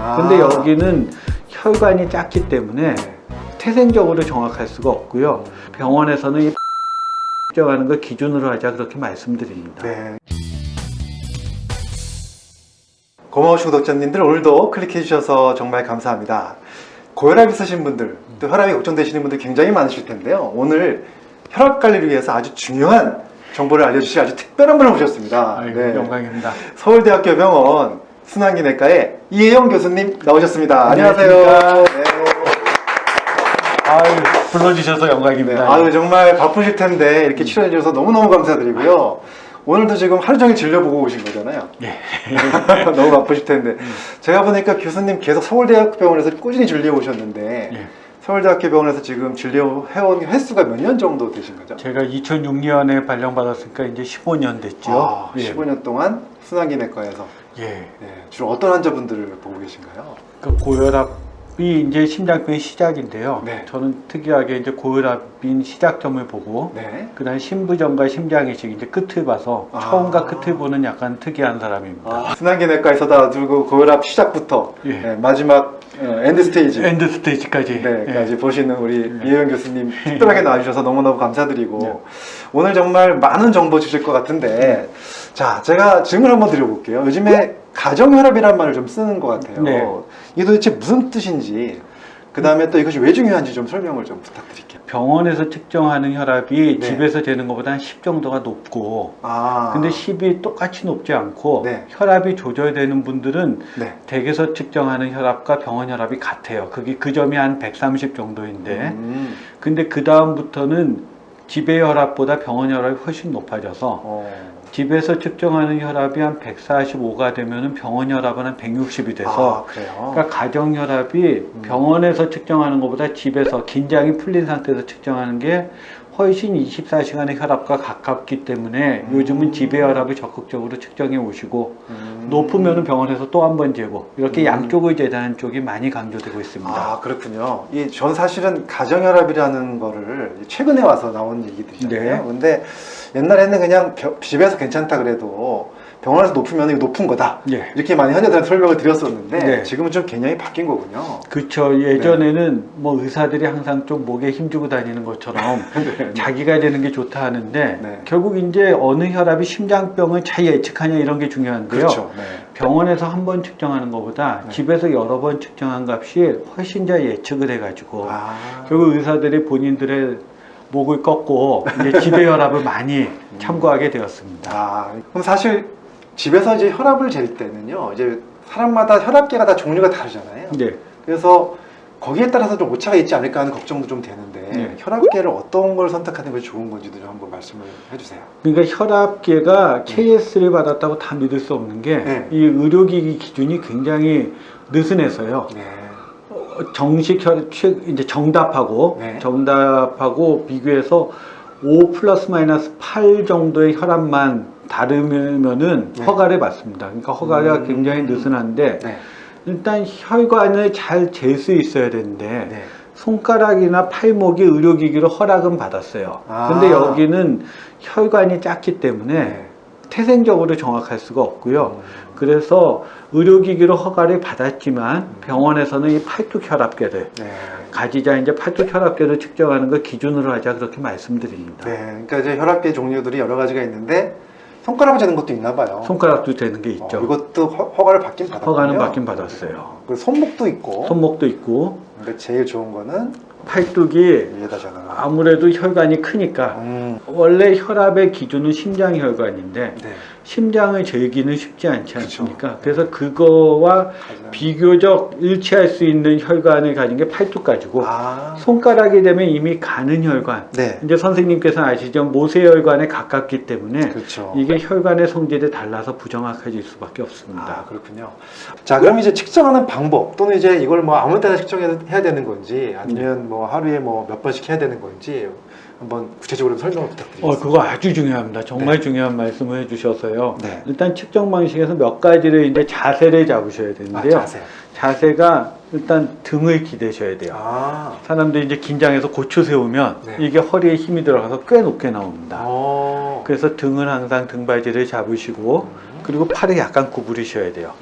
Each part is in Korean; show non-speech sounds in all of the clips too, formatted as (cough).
아. 근데 여기는 혈관이 작기 때문에 네. 태생적으로 정확할 수가 없고요. 병원에서는 이 (laughs) 측정하는 걸 기준으로 하자 그렇게 말씀드립니다. 네. 고마우신 구독자님들 오늘도 클릭해 주셔서 정말 감사합니다. 고혈압 있으신 분들, 또 혈압이 걱정되시는 분들 굉장히 많으실 텐데요. 오늘 혈압 관리를 위해서 아주 중요한 정보를 알려주실 아주 특별한 분을 모셨습니다. 아이고, 네. 영광입니다. 서울대학교 병원 순환기내과의 이혜영 교수님 나오셨습니다. 안녕하세요. 네. 아유, 불러주셔서 네, 영광입니다. 아유 정말 바쁘실 텐데 이렇게 출연해 주셔서 너무너무 감사드리고요. 오늘도 지금 하루 종일 진료보고 오신 거잖아요. 예. (laughs) 너무 바쁘실 텐데 제가 보니까 교수님 계속 서울대학교 병원에서 꾸준히 진료 오셨는데 예. 서울대학교 병원에서 지금 진료해온 횟수가 몇 년 정도 되신 거죠? 제가 2006년에 발령받았으니까 이제 15년 됐죠. 아, 예. 15년 동안 순환기내과에서 예. 네, 주로 어떤 환자분들을 보고 계신가요? 그 고혈압이 이제 심장병의 시작인데요. 네. 저는 특이하게 이제 고혈압인 시작점을 보고 네. 그다음 신부전과 심장이식 이제 끝을 봐서 아. 처음과 끝을 보는 약간 특이한 사람입니다. 아, 순환기내과에서 다 들고 고혈압 시작부터 예. 네, 마지막 어, end stage end stage까지. 네, 예. 까지 보시는 우리 네. 이혜영 교수님 특별하게 나와주셔서 너무너무 감사드리고 네. 오늘 정말 많은 정보 주실 것 같은데 자 제가 질문 한번 드려볼게요 요즘에 가정혈압이라는 말을 좀 쓰는 것 같아요 네. 이게 도대체 무슨 뜻인지 그 다음에 또 이것이 왜 중요한지 좀 설명을 좀 부탁드릴게요 병원에서 측정하는 혈압이 네. 집에서 되는 것보다 한 10 정도가 높고 아 근데 10이 똑같이 높지 않고 네. 혈압이 조절되는 분들은 네. 댁에서 측정하는 혈압과 병원 혈압이 같아요. 그게 그 점이 한 130 정도인데 음, 근데 그 다음부터는 집의 혈압보다 병원 혈압이 훨씬 높아져서 어. 집에서 측정하는 혈압이 한 145가 되면은 병원 혈압은 한 160이 돼서 아 그래요? 그러니까 가정 혈압이 병원에서 측정하는 것보다 집에서 긴장이 풀린 상태에서 측정하는 게 훨씬 24시간의 혈압과 가깝기 때문에 음. 요즘은 집의 혈압을 적극적으로 측정해 오시고 음. 높으면은 병원에서 또 한 번 재고 이렇게 음. 양쪽을 재다는 쪽이 많이 강조되고 있습니다. 아 그렇군요. 이 전 사실은 가정혈압이라는 거를 최근에 와서 나온 얘기들이잖아요. 네. 근데 옛날에는 그냥 벼- 집에서 괜찮다 그래도 병원에서 높으면 이거 높은 거다 예. 이렇게 많이 환자들한테 설명을 드렸었는데 네. 지금은 좀 개념이 바뀐 거군요. 그렇죠. 예전에는 뭐 의사들이 항상 좀 목에 힘주고 다니는 것처럼 (laughs) 네. 자기가 되는 게 좋다 하는데 네. 결국 이제 어느 혈압이 심장병을 잘 예측하냐 이런 게 중요한데요. 그렇죠. 네. 병원에서 한 번 측정하는 것보다 네. 집에서 여러 번 측정한 값이 훨씬 잘 예측을 해 가지고 아, 결국 의사들이 본인들의 목을 꺾고 이제 집의 혈압을 많이 참고하게 되었습니다. 아, 그럼 사실 집에서 이제 혈압을 잴 때는요, 이제 사람마다 혈압계가 다 종류가 다르잖아요. 네. 그래서 거기에 따라서 좀 오차가 있지 않을까 하는 걱정도 좀 되는데 네. 혈압계를 어떤 걸 선택하는 것이 좋은 건지도 좀 한번 말씀을 해주세요. 그러니까 혈압계가 KS를 받았다고 다 믿을 수 없는 게 네. 이 의료기기 기준이 굉장히 느슨해서요. 네. 어, 정식 혈 최- 이제 정답하고 네. 정답하고 비교해서 5 플러스 마이너스 8 정도의 혈압만 다르면은 네. 허가를 받습니다. 그러니까 허가가 음. 굉장히 느슨한데 네. 일단 혈관을 잘 잴 수 있어야 되는데 네. 손가락이나 팔목이 의료기기로 허락은 받았어요. 아. 근데 여기는 혈관이 작기 때문에 네. 태생적으로 정확할 수가 없고요. 음. 그래서 의료기기로 허가를 받았지만 병원에서는 이 팔뚝 혈압계를 네. 가지자 이제 팔뚝 혈압계를 측정하는 걸 기준으로 하자 그렇게 말씀드립니다. 네. 그러니까 이제 혈압계 종류들이 여러 가지가 있는데 손가락을 재는 것도 있나 봐요. 손가락도 되는 게 있죠. 어, 이것도 허, 허가를 받긴 받았군요. 허가는 받긴 받았어요. 그 손목도 있고. 손목도 있고 근데 제일 좋은 거는 팔뚝이. 아무래도 혈관이 크니까 음. 원래 혈압의 기준은 심장 혈관인데 네. 심장을 재기는 쉽지 않지 그쵸. 않습니까? 그래서 그거와 가장- 비교적 일치할 수 있는 혈관을 가진 게 팔뚝 가지고 아. 손가락이 되면 이미 가는 혈관 네. 이제 선생님께서 아시죠 모세혈관에 가깝기 때문에 그렇죠. 이게 혈관의 성질에 달라서 부정확해질 수밖에 없습니다. 아 그렇군요. 자 그럼 이제 측정하는 방법 또는 이제 이걸 뭐 아무 때나 측정해야 되는 건지 아니면 뭐 하루에 뭐 몇 번씩 해야 되는 건지 한번 구체적으로 설명을 어, 부탁드리겠습니다. 그거 아주 중요합니다. 정말 중요한 말씀을 해주셔서요. 네. 일단 측정 방식에서 몇 가지를 이제 자세를 잡으셔야 아, 되는데요. 자세. 자세가 일단 등을 기대셔야 돼요. 아. 사람들이 이제 긴장해서 고추 세우면 네. 이게 허리에 힘이 들어가서 꽤 높게 나옵니다. 어. 그래서 등은 항상 등받이를 잡으시고 음. 그리고 팔을 약간 구부리셔야 돼요.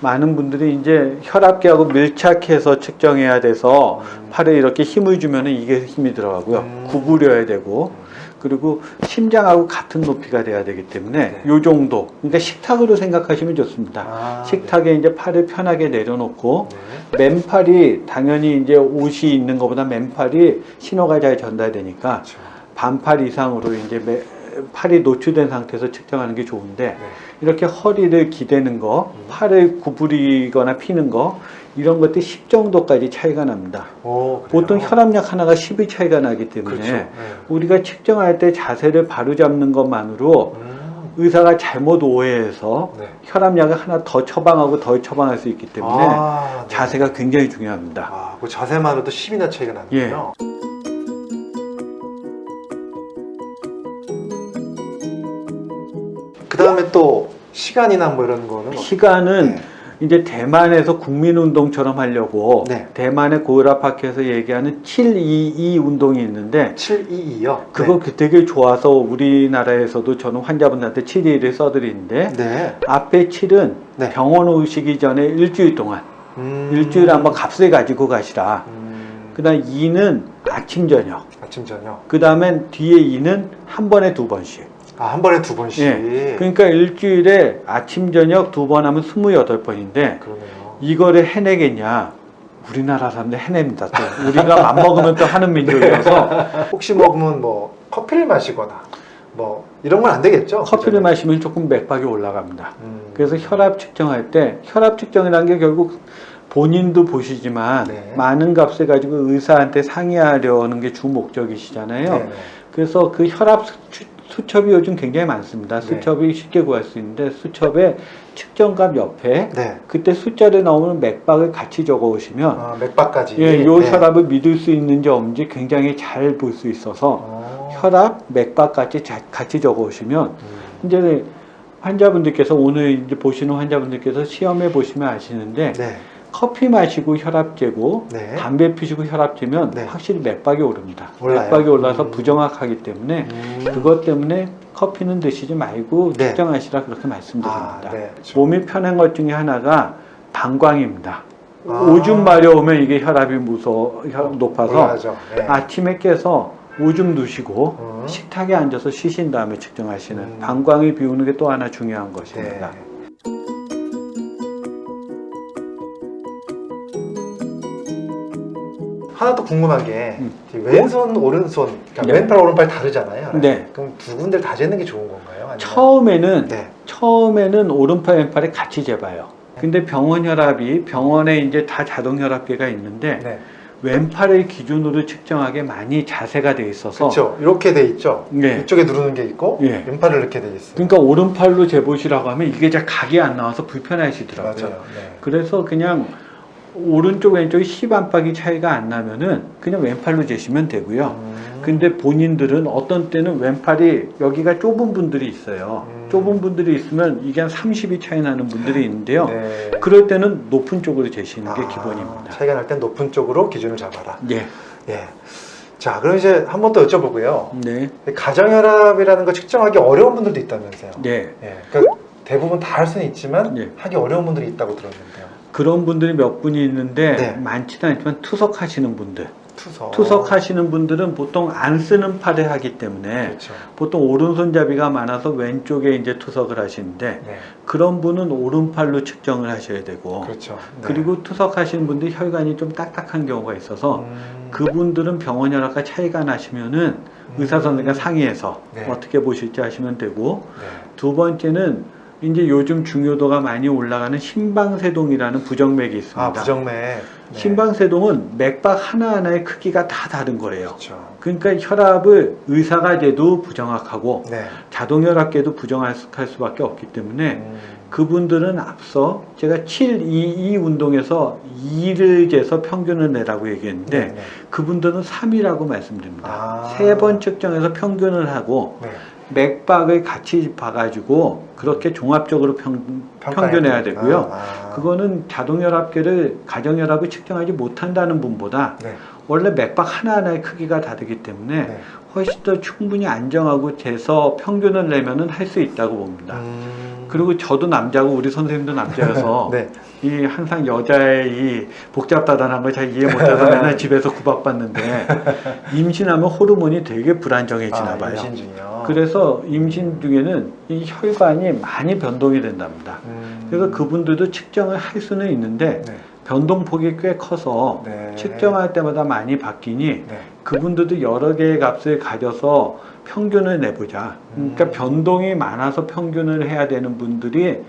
많은 분들이 이제 혈압계하고 밀착해서 측정해야 돼서 음. 팔에 이렇게 힘을 주면은 이게 힘이 들어가고요. 음. 구부려야 되고 그리고 심장하고 같은 높이가 돼야 되기 때문에 네. 요 정도. 그러니까 식탁으로 생각하시면 좋습니다. 아, 식탁에 이제 팔을 편하게 내려놓고 네. 맨팔이 당연히 이제 옷이 있는 것보다 맨팔이 신호가 잘 전달되니까 그렇죠. 반팔 이상으로 이제 매- 팔이 노출된 상태에서 측정하는 게 좋은데 네. 이렇게 허리를 기대는 거, 음. 팔을 구부리거나 피는 거 이런 것들 10 정도까지 차이가 납니다. 오, 그래요? 보통 혈압약 하나가 10이 차이가 나기 때문에 그렇죠. 네. 우리가 측정할 때 자세를 바로 잡는 것만으로 음. 의사가 잘못 오해해서 네. 혈압약을 하나 더 처방하고 더 처방할 수 있기 때문에 아, 네. 자세가 굉장히 중요합니다. 아, 그 자세만으로도 10이나 차이가 나는군요. 예. 그 다음에 또 시간이나 뭐 이런 거는 시간은 네. 이제 대만에서 국민운동처럼 하려고 네. 대만의 고혈압학회에서 얘기하는 722 운동이 있는데 722요. 그거 그 되게 좋아서 우리나라에서도 저는 환자분들한테 721을 써드리는데 네. 앞에 7은 네. 병원 오시기 전에 일주일 동안 음. 일주일에 한번 값을 가지고 가시라 음. 그 다음 2는 아침 저녁 아침 저녁. 그 다음에 뒤에 2는 한 번에 두 번씩 아, 한 번에 두 번씩. 예. 그러니까 일주일에 아침 저녁 두 번 하면 28번인데 그러네요. 이거를 해내겠냐 우리나라 사람들 해냅니다 또 우리가 맘먹으면 또 하는 민족이라서 (laughs) 혹시 먹으면 뭐 커피를 마시거나 뭐 이런 건 안 되겠죠? 커피를 그죠? 마시면 조금 맥박이 올라갑니다 음. 그래서 혈압 측정할 때 혈압 측정이라는 게 결국 본인도 보시지만 네. 많은 값을 가지고 의사한테 상의하려는 게 주 목적이시잖아요 네네. 그래서 그 혈압 수, 수첩이 요즘 굉장히 많습니다 네. 수첩이 쉽게 구할 수 있는데 수첩에 측정값 옆에 네. 그때 숫자를 나오는 맥박을 같이 적어 오시면 아, 맥박까지. 예, 요 네. 혈압을 믿을 수 있는지 없는지 굉장히 잘 볼 수 있어서 어. 혈압, 맥박 같이 자- 같이 적어 오시면 음. 이제 환자분들께서 오늘 이제 보시는 환자분들께서 시험해 보시면 아시는데 네. 커피 마시고 혈압 재고 네. 담배 피시고 혈압 재면 네. 확실히 맥박이 오릅니다. 올라요? 맥박이 올라서 음. 부정확하기 때문에 음. 그것 때문에 커피는 드시지 말고 네. 측정하시라 그렇게 아, 말씀드립니다. 네. 몸이 편한 것 중에 하나가 방광입니다. 아. 오줌 마려우면 이게 혈압이 무서 혈압 높아서 올라가죠. 네. 아침에 깨서 오줌 누시고 음. 식탁에 앉아서 쉬신 다음에 측정하시는 음. 방광을 비우는 게 또 하나 중요한 네. 것입니다. 하나 더 궁금한 게 음. 이 왼손 오른손 그러니까 네. 왼팔 오른팔 다르잖아요. 네. 그럼 두 군데 다 재는 게 좋은 건가요? 아니면- 처음에는 네. 처음에는 오른팔 왼팔에 같이 재봐요. 근데 병원 혈압이 병원에 이제 다 자동 혈압계가 있는데 네. 왼팔을 기준으로 측정하게 많이 자세가 돼 있어서 그렇죠. 이렇게 돼 있죠. 네. 이쪽에 누르는 게 있고 예. 왼팔을 이렇게 돼 있어요. 그러니까 오른팔로 재보시라고 하면 이게 잘 각이 안 나와서 불편하시더라고요. 맞아요. 네. 그래서 그냥 오른쪽 왼쪽이 10 안팎이 차이가 안 나면은 그냥 왼팔로 재시면 되고요. 음. 근데 본인들은 어떤 때는 왼팔이 여기가 좁은 분들이 있어요. 음. 좁은 분들이 있으면 이게 한 30이 차이 나는 분들이 있는데요. 네. 그럴 때는 높은 쪽으로 재시는 게 아, 기본입니다. 차이가 날 땐 높은 쪽으로 기준을 잡아라. 예. 예. 자, 그럼 이제 한 번 더 여쭤보고요. 네. 가정혈압이라는 거 측정하기 어려운 분들도 있다면서요. 네. 예. 그러니까 대부분 다 할 수는 있지만 예. 하기 어려운 분들이 있다고 들었는데요. 그런 분들이 몇 분이 있는데 네. 많지는 않지만 투석하시는 분들. 투석. 투석하시는 분들은 보통 안 쓰는 팔에 하기 때문에 그렇죠. 보통 오른손잡이가 많아서 왼쪽에 이제 투석을 하시는데 네. 그런 분은 오른팔로 측정을 하셔야 되고 그렇죠. 네. 어. 그리고 투석하시는 분들 혈관이 좀 딱딱한 경우가 있어서 음. 그분들은 병원 혈압과 차이가 나시면은 의사 선생과 상의해서 네. 어떻게 보실지 하시면 되고 네. 두 번째는 이제 요즘 중요도가 많이 올라가는 심방세동이라는 부정맥이 있습니다. 아, 부정맥. 네. 심방세동은 맥박 하나하나의 크기가 다 다른 거예요. 그렇죠. 그러니까 혈압을 의사가 재도 부정확하고 네. 자동혈압계도 부정할 수- 수밖에 없기 때문에 음. 그분들은 앞서 제가 722 운동에서 2를 재서 평균을 내라고 얘기했는데 네. 네. 그분들은 3이라고 말씀드립니다. 아. 세번 측정해서 평균을 하고 네. 맥박을 같이 봐가지고 그렇게 종합적으로 평, 평균해야. 되고요. 아. 그거는 자동혈압계를 가정혈압을 측정하지 못한다는 분보다 네. 원래 맥박 하나하나의 크기가 다르기 때문에 네. 훨씬 더 충분히 안정하고 재서 평균을 내면은 할 수 있다고 봅니다. 음. 그리고 저도 남자고 우리 선생님도 남자여서 (laughs) 네. 이 항상 여자의 이 복잡다단한 걸 잘 이해 못해서 (laughs) 맨날 집에서 구박받는데 임신하면 호르몬이 되게 불안정해지나 아, 봐요. 임신 중이요. 그래서 임신 중에는 이 혈관이 많이 변동이 된답니다. 음. 그래서 그분들도 측정을 할 수는 있는데 네. 변동폭이 꽤 커서 네. 측정할 때마다 많이 바뀌니 네. 그분들도 여러 개의 값을 가져서 평균을 내보자. 그러니까 음. 변동이 많아서 평균을 해야 되는 분들이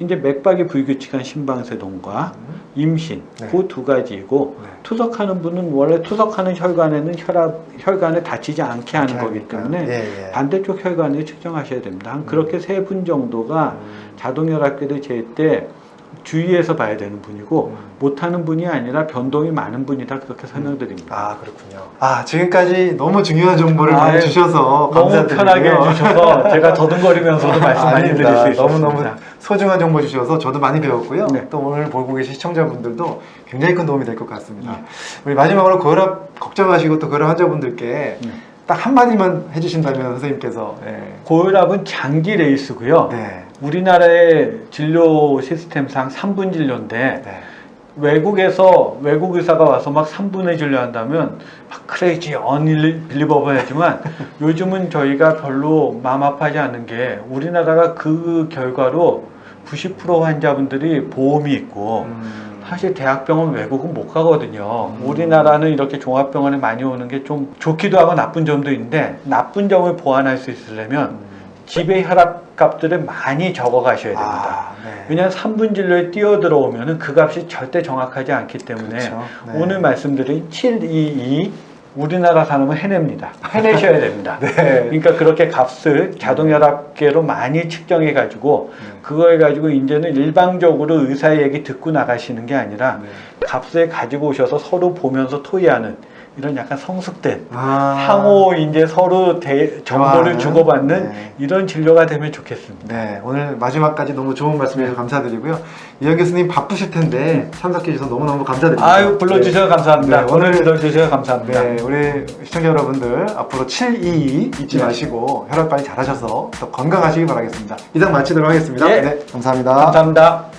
이제 맥박이 불규칙한 심방세동과 음. 임신 네. 그두 가지이고 네. 투석하는 분은 원래 투석하는 혈관에는 혈압 혈관에 다치지 않게 하는 거기. 때문에 예, 예. 반대쪽 혈관을 측정하셔야 됩니다. 한 그렇게 세분 정도가 음. 자동혈압계를 잴때 주의해서 봐야 되는 분이고 음. 못하는 분이 아니라 변동이 많은 분이다 그렇게 설명드립니다. 아 그렇군요. 아 지금까지 너무 중요한 정보를 많이 아유, 주셔서 너무 감사드리고요. 편하게 해주셔서 제가 더듬거리면서도 (laughs) 말씀 많이 드릴 수. 있습니다. 너무너무 소중한 정보 주셔서 저도 많이 배웠고요. 네. 또 오늘 보고 계신 시청자분들도 굉장히 큰 도움이 될 것 같습니다. 네. 우리 마지막으로 고혈압 걱정하시고 또 고혈압 환자분들께 네. 딱 한마디만 해주신다면 선생님께서 예. 고혈압은 장기 레이스고요. 네. 우리나라의 진료 시스템상 3분 진료인데 네. 외국에서 외국 의사가 와서 막 3분의 진료한다면 막 크레이지 언빌리버블하지만 (laughs) 요즘은 저희가 별로 마음 아파하지 않는 게 우리나라가 그 결과로 90% 환자분들이 보험이 있고 음. 사실 대학병원 외국은 못 가거든요. 음. 우리나라는 이렇게 종합병원에 많이 오는 게 좀 좋기도 하고 나쁜 점도 있는데 나쁜 점을 보완할 수 있으려면 음. 집에 혈압 값들을 많이 적어 가셔야 됩니다. 아, 네. 왜냐하면 3분 진료에 뛰어 들어오면 그 값이 절대 정확하지 않기 때문에 그렇죠. 네. 오늘 말씀드린 722 우리나라 사람은 해냅니다. 해내셔야 됩니다. (laughs) 네. 그러니까 그렇게 값을 자동혈압계로 많이 측정해 가지고 네. 그걸 가지고 이제는 일방적으로 의사 얘기 듣고 나가시는 게 아니라 네. 값을 가지고 오셔서 서로 보면서 토의하는 이런 약간 성숙된 아. 상호 이제 서로 대- 정보를? 주고받는 네. 이런 진료가 되면 좋겠습니다. 네, 오늘 마지막까지 너무 좋은 말씀 해주셔서 감사드리고요. 이현 교수님 바쁘실 텐데 참석해 주셔서 너무너무 감사드립니다. 아유 불러주셔서 감사합니다. 네, 오늘 불러주셔서 감사합니다. 네, 우리 시청자 여러분들 앞으로 722 잊지 네. 마시고 혈압 관리 잘하셔서 더 건강하시기 바라겠습니다. 이상 마치도록 하겠습니다. 네. 네, 감사합니다. 감사합니다.